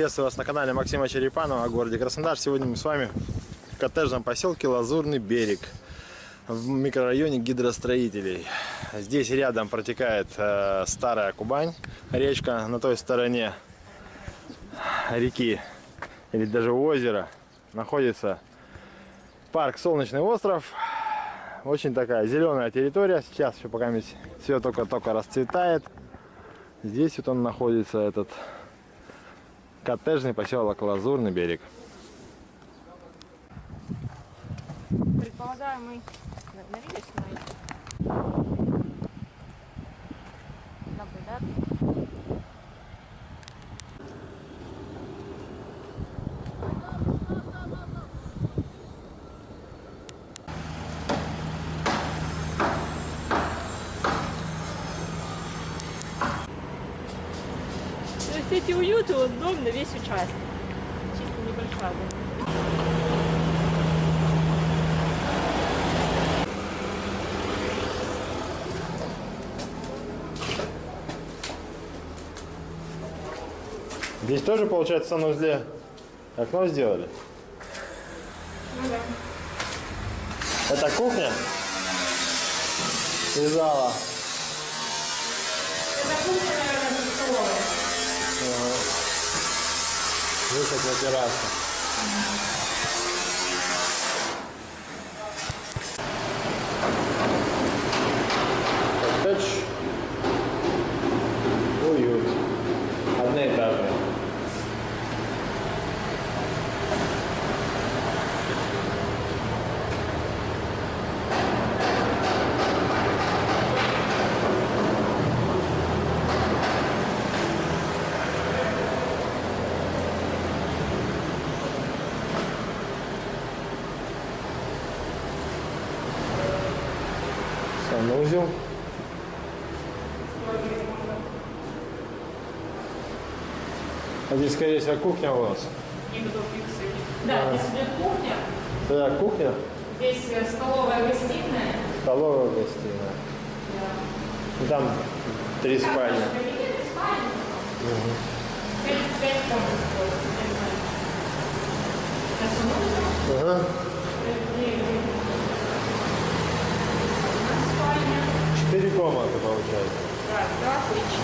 Приветствую вас на канале Максима Черепанова о городе Краснодар. Сегодня мы с вами в коттеджном поселке Лазурный берег в микрорайоне гидростроителей. Здесь рядом протекает э, старая Кубань, речка на той стороне реки или даже озера находится парк Солнечный остров. Очень такая зеленая территория. Сейчас еще пока все только-только расцветает. Здесь вот он находится, этот коттеджный поселок Лазурный берег. Предполагаю, мы навелись на Эти уюты, вот дом на весь участок. Чисто небольшая. Здесь тоже, получается, в санузле окно сделали? Ну да. Это кухня? И зала. Выход на террасу. Санузел. А здесь, скорее всего, кухня у вас. Да, здесь идет кухня. Да, кухня, Здесь э, столовая, гостиная. столовая, гостиная. И Там три спальни. Кабинет и спальня. Пять, пять комнат. Ага. Четыре комнаты получается. Да. Пятая.